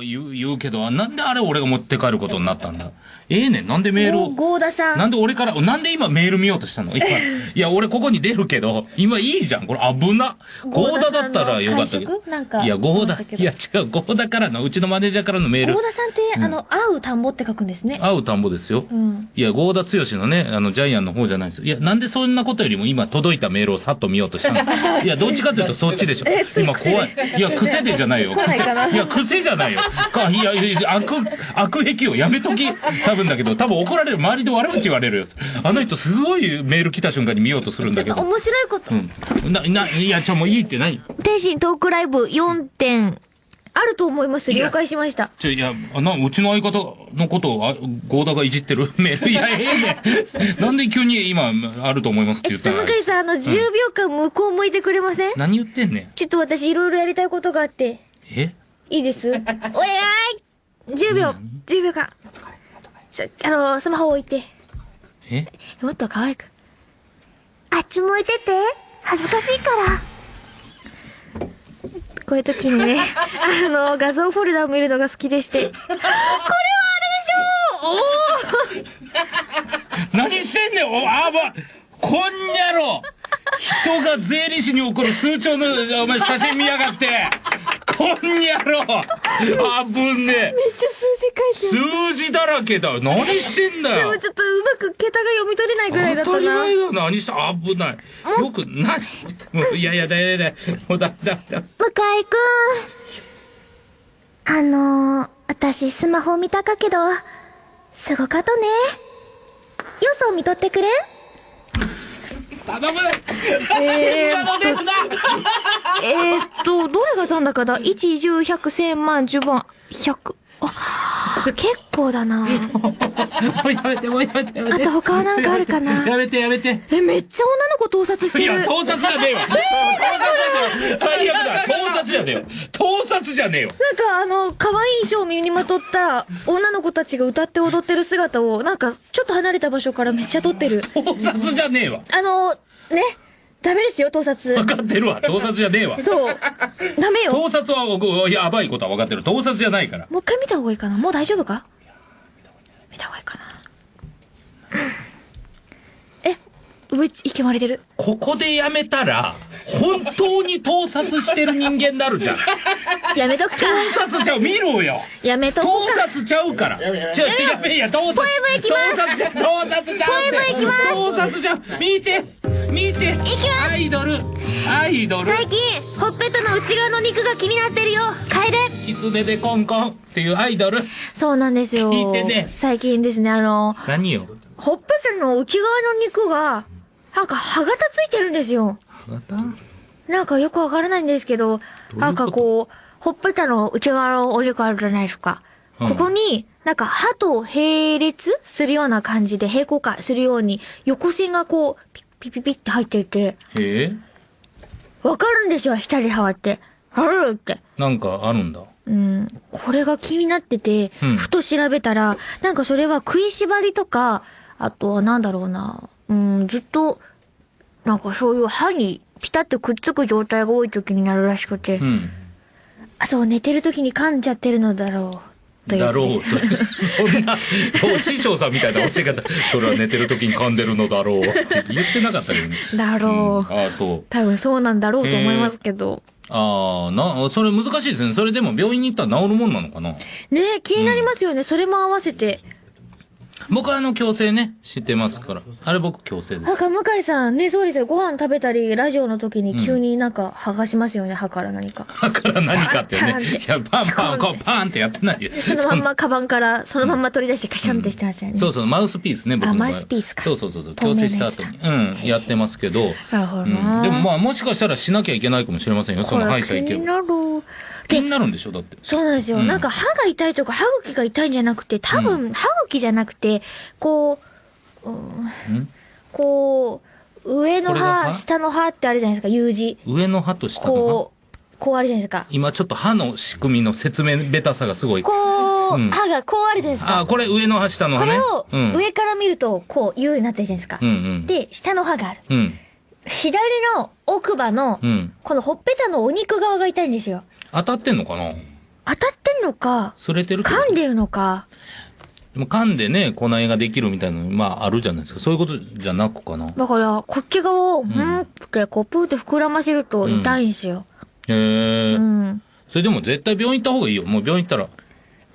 言う言うけど、なんであれ俺が持って帰ることになったんだ？ええねん、なんでメールを？ゴーダさん。なんで俺から、なんで今メール見ようとしたの？今。いや、俺ここに出るけど、今いいじゃん。これ危な。ゴーダだったらよかったけど。なんか。いや、ゴーダいや違う、ゴーダからの、うちのマネージャーからのメールゴー。ダさんって、うんあの、会う田んぼって書くんですね。会う田んぼですよ。うん。いや、ゴーダ剛のね、あの、ジャイアンの方じゃないです。いや、なんでそんなことよりも今届いたメールをさっと見ようとしたの？いや、どっちかというとそっちでしょ今怖い。いや、癖でじゃないよ。いや、癖じゃないよ。かいや、いや悪、悪癖をやめとき。多分だけど、多分怒られる。周りで悪口言われるよ。あの人すごいメール来た瞬間に見ようとするんだけど。面白いこと。うん。な、な、いや、ちょ、もういいって何？天心トークライブ4点、あると思います。了解しました。ちょ、いや、あな、うちの相方のことを、あゴーダがいじってるメール。いや、ええねん。なんで急に今、あると思いますってえ、ちょっと言ったら。向井さん、あの、10秒間向こう向いてくれません？何言ってんねん。ちょっと私いろいろやりたいことがあって、え？いいです お願い !10 秒何 !10 秒間ちょあの、スマホ置いて。え？もっと可愛く。あっち向いてて。恥ずかしいから。こういう時にね、あの、画像フォルダを見るのが好きでして。これはあれでしょう何してんねんおあばこんにゃろ人が税理士に送る通帳のお前写真見やがってこんにゃろ。あぶねおーめっちゃ数字書いてる。数字だらけだ。何してんだでよもちょっとうまく桁が読み取れないぐらいだったな。当たり前だ何して危ない。よくない。もういやいやだいだいもうだだだ向井くん。あのー、私スマホ見たかけど、すごかとね。予想見とってくれん？頼むえーっとえー、っと、どれが残高だ ?1、10、100、1000万、10万、100。あ、結構だな。もうやめてもうやめてやめてあと他はなんかあるかな？やめてやめてえ、めっちゃ女の子盗撮していや、る。盗撮じゃねえわ。盗撮じゃねえよ。最悪だ。盗撮じゃねえよ。盗撮じゃねえよ。なんかあの、可愛い衣装を身にまとった女の子たちが歌って踊ってる姿を、なんかちょっと離れた場所からめっちゃ撮ってる。盗撮じゃねえわ。あの、ね、ダメですよ、盗撮。分かってるわ。盗撮じゃねえわ。そう。ダメよ。も盗撮は僕、やばいことは分かってる。盗撮じゃないから。う一回見た方がいいかなもう大丈夫か？見た方がいいかなえ、上、いけまれてる？ここでやめたら、本当に盗撮してる人間になるじゃん。やめとくか。盗撮ちゃう、見ろよ。やめと盗こうか。撮ちゃうから。ちょ、やべえや、盗撮。ポエム行きます盗撮ちゃう。ポエム行きます盗撮ちゃう。見て、見て。きますアイドル、アイドル。最近、ほっぺたの内側の肉が気になってるよ。楓。狐でコンコンっていうアイドル。そうなんですよ。聞いてね最近ですね、あの、何よ？ほっぺたの内側の肉が、なんか歯型ついてるんですよ。なんかよくわからないんですけど、なんかこう、ほっぺたの内側のお肉あるじゃないですか。うんここに、なんか歯と並列するような感じで平行化するように、横線がこう、ピッピッピッピッって入っていて、えわかるんですよ、下に触って。あるって。なんかあるんだ。うん、これが気になってて、うんふと調べたら、なんかそれは食いしばりとか、あとはなんだろうな、うん、ずっと、なんかそういう歯にピタッとくっつく状態が多い時になるらしくて、うん。あと寝てる時に噛んじゃってるのだろう、だろうす。と。そんな、お師匠さんみたいな教え方。それは寝てる時に噛んでるのだろうって言ってなかったけどね。だろう。んああ、そう。多分そうなんだろうと思いますけど。ああ、な、それ難しいですね。それでも病院に行ったら治るもんなのかな？ねえ、気になりますよね。それも合わせて。僕はあの、矯正ね、知ってますから。あれ僕矯正です。なんか向井さんね、そうですよ。ご飯食べたり、ラジオの時に急になんか剥がしますよね、歯から何か。だから何かってね。いや、パンパン、こうパンってやってないよ。そのまんまカバンから、そのまんま取り出してカシャンってしてますよね。そうそう、マウスピースね、僕の場合あマウスピースかそうそうそうそう、透明なやつ矯正した後に。うん、やってますけど。なるほどうん、な。でもまあ、もしかしたらしなきゃいけないかもしれませんよ、その歯医者行けば。これ気になる。気になるんでしょ、だって。そうなんですよ。うんなんか歯が痛いとか歯茎が痛いんじゃなくて、多う分歯茎じゃなくて、こう、うんん？こう、上の歯歯、下の歯ってあるじゃないですか、U 字。上の歯と下の歯？こう、こうあるじゃないですか。今ちょっと歯の仕組みの説明ベタさがすごい。こう、うん歯がこうあるじゃないですか。あ、これ上の歯、下の歯ね。これをうん、上から見ると、こう、U になってるじゃないですか。うんうん。で、下の歯がある。うん。左の奥歯のう、ん。このほっぺたのお肉側が痛いんですよ。当たってんのかな？当たってんのか、擦れてるってこと？噛んでるのか、でも噛んでね、粉絵ができるみたいなの、まああるじゃないですか。そういうことじゃなくかな？だから、こっち側を、んうんって、こう、プーって膨らませると痛いんですよ。へうえ。ん。それでも絶対病院行った方がいいよ。もう病院行ったら。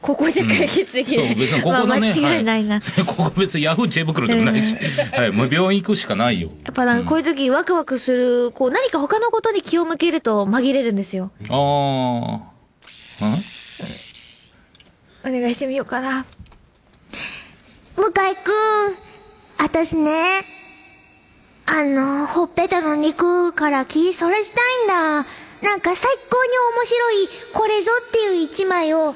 ここで解決できる。そう、別にここのね。まあ間違いないな。は ここ別にヤフー知恵袋でもないし。はい、もう病院行くしかないよ。やっぱなんかこういう時ワクワクする、こう何か他のことに気を向けると紛れるんですよ。ああ？んお願いしてみようかな。向井くん、あたしね、あの、ほっぺたの肉から気そらしたいんだ。なんか最高に面白い、これぞっていう一枚を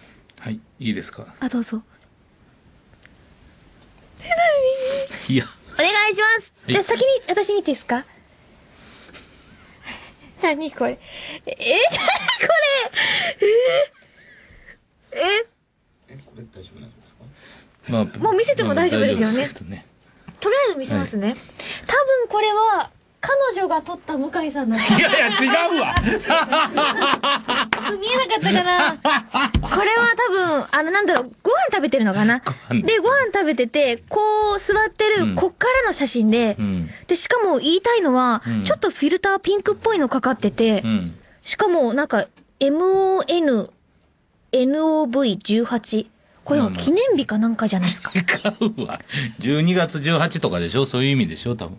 はい。いいですか？あ、どうぞ。いや。お願いします。はいじゃあ先に私見ていいですか？何これ？え、え、何これ？え、え、まあ、もう見せても大丈夫ですよね大丈夫ですけどねとりあえず見せますね。多分これは、彼女が撮った向井さんの。いやいや、違うわ。見えなかったかなこれは多分、あの、なんだろう、ご飯食べてるのかなで、ご飯食べてて、こう座ってる、うんこっからの写真で、うん。で、しかも言いたいのは、うんちょっとフィルターピンクっぽいのかかってて、うん。しかもなんか、MON、NOV18。これは記念日かなんかじゃないですか。違うわ。12月18とかでしょ？そういう意味でしょ？多分。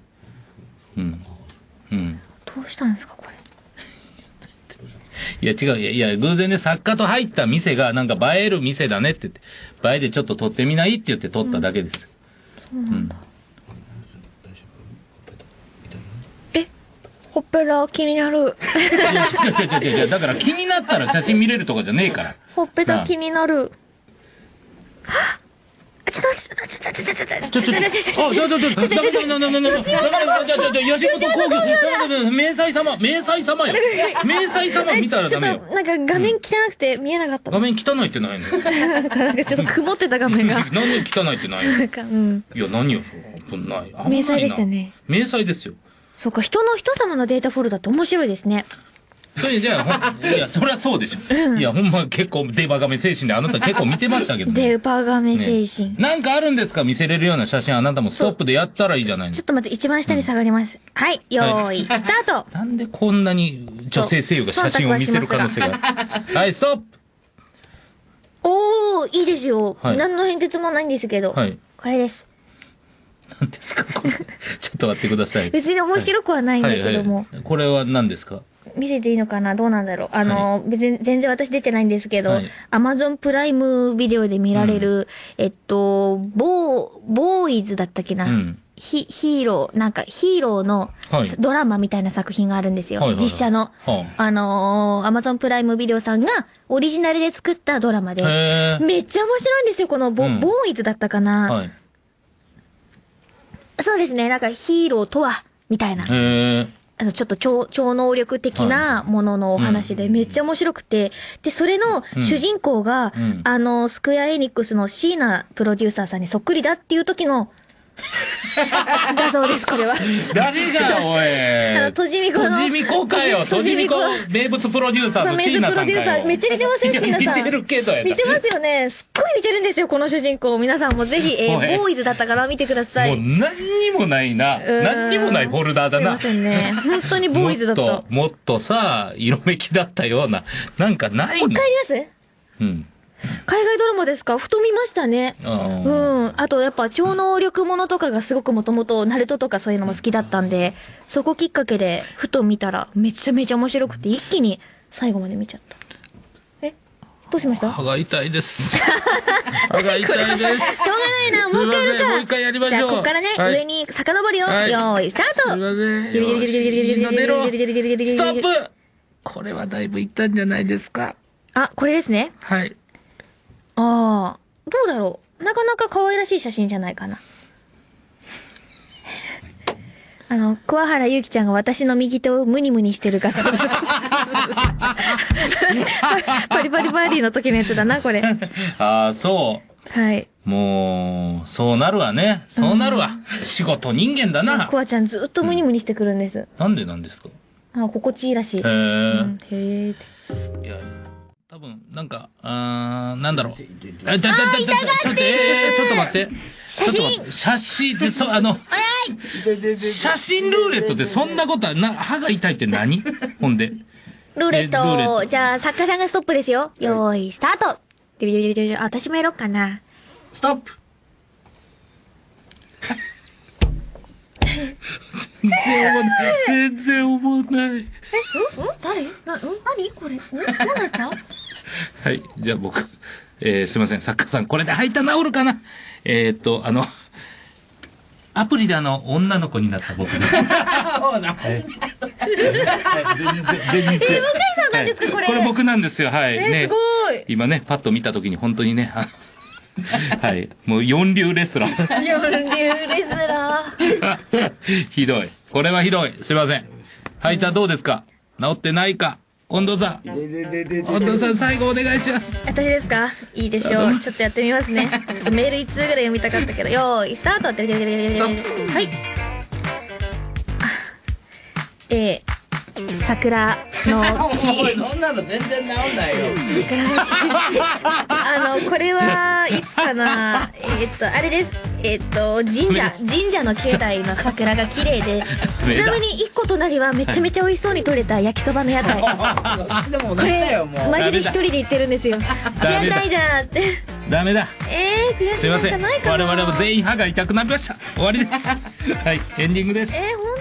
うん。うん。どうしたんですか、これ。いや違う。いや、いや偶然ね、作家と入った店が、なんか映える店だねって言って、映えでちょっと撮ってみない？って言って撮っただけです。そうなんだ。え、ほっぺら気になる。いや、違う違う違う違う。だから気になったら写真見れるとかじゃねえから。ほっぺた気になる。はっちょっと待って、ちょっと待って、ちょっと待って、ちょ、ちょ、ちょ、あ、ちょ、ちょ、ちょ、ダメダメダメダメダメダメダメダメダメ吉本興業、ダメダメダメ明細様、明細様よ。明細様見たらダメよちょっ。となんか画面汚くて見えなかった画の。面汚いってないのなんかなんかちょっと曇ってた画面が。なんで汚いってないのなんか、うん。いや、何よ、そんな。危ないな明細でした。ね。明細ですよ。そうか、人の人様のデータフォルダって面白いですね。それじゃあ、ほんいや、そりゃそうでしょ。いや、ほんま結構デバガメ精神であなた結構見てましたけどね。デパガメ精神。ねなんかあるんですか？見せれるような写真あなたもストップでやったらいいじゃないのちょっと待って、一番下に下がります。はい、よーい、スタートなんでこんなに女性声優が写真を見せる可能性がある？はい、ストップおー、いいですよ。はい何の変哲もないんですけど。はい。これです。何ですか？これちょっと待ってください。別に面白くはないんだけども。はいはいこれは何ですか？見せていいのかな？どうなんだろう？あの、別に全然私出てないんですけど、はい。アマゾンプライムビデオで見られる、えっと、ボー、ボーイズだったっけな、うん。ヒヒーロー、なんかヒーローのはい。ドラマみたいな作品があるんですよ。はいはいはい。実写の。はあ。のー、アマゾンプライムビデオさんがオリジナルで作ったドラマで、めっちゃ面白いんですよ、このボ,、うん。ボーイズだったかな、はい。そうですね、なんかヒーローとは、みたいな。あの、ちょっと超、超能力的なもののお話で、うん。めっちゃ面白くて、で、それのうん。主人公が、うん。あの、スクエアエニックスのシーナプロデューサーさんにそっくりだっていう時の画像です、これは。誰が、おい。あの、とじみこの。とじみこかよ。とじみこ、名物プロデューサーのロ椎名さんかよ。デューサー、めっちゃ似てますよ、いやシーナさん。似てるけど似てますよね。すっごい似てるんですよ、この主人公。皆さんもぜひ、えー、ボーイズだったから見てください。もう何にもないな。何にもないフォルダーだな。すいませんね。本当にボーイズだった。もっと、もっとさ、色めきだったような。なんかないのもう一回やります？うん。海外ドラマですか？ふと見ましたね。うん。あと、やっぱ超能力ものとかがすごくもともと、ナルトとかそういうのも好きだったんで、そこきっかけで、ふと見たら、めちゃめちゃ面白くて、一気に最後まで見ちゃった。どうしました？歯が痛いです。歯が痛いです。しょうがないな、もう一回やるか。もう一回やりましょう。じゃあ、ここからね、はい、上に遡りを、はい、用い、スタートすいません。ストップこれはだいぶいったんじゃないですか。あ、これですね。はい。ああ、どうだろう。なかなか可愛らしい写真じゃないかな。あの、桑原ゆきちゃんが私の右手をムニムニしてる画像。パリパリパーティーの時のやつだな、これ。ああ、そはい。う。もう、そうなるわね。そうなるわ。仕事人間だなク。ワちゃんずっとムニムニしてくるんです。なんでなんですか？あ心地いいらしい。へうえん、。へえ分、なんか、あーなんだろう。え、だ、だ、だ、だ、ちょっと、えー、ちょっと待って。写真ちょっと待って写真って、そ、あの、写真ルーレットってそんなことは、な、歯が痛いって何？ほんで。ルーレッえルーレット、トじゃあ、作家さんがストップですよ。よーい、スタートででででで私もやろっかな。ストップ全然思わない。全然思わない。え、うんうん誰な、うん何これんどうなった はい、じゃあ僕、えー、すいません、作家さん、これで吐いた治るかな？えーっと、あの、アプリであの、女の子になった僕です。さんなんですかこれこれ僕なんですよ、はい。えねすごい今ね、パッと見たときに本当にね、あはい。もう四流レスラー。四流レスラー。ひどい。これはひどい。すいません。吐いたどうですか？治ってないか？近藤さん。近藤さん、最後お願いします。私ですか？いいでしょう。ちょっとやってみますね。ちょっとメール1通ぐらい読みたかったけど、よーい、スタートはい。あえー、桜の 木。そんなの全然治んないよ。あの、これはいつかなえーっと、あれです。えーっと、神社、神社の境内の桜が綺麗で、ちなみに一個隣はめちゃめちゃ美味しそうに取れた焼きそばの屋台。これ。マジで一人で行ってるんですよ。ダメだ屋台だって。ダメだ。えー、悔しいなんすいません。かないかな我々も全員歯が痛くなりました。終わりです。はい、エンディングです。えー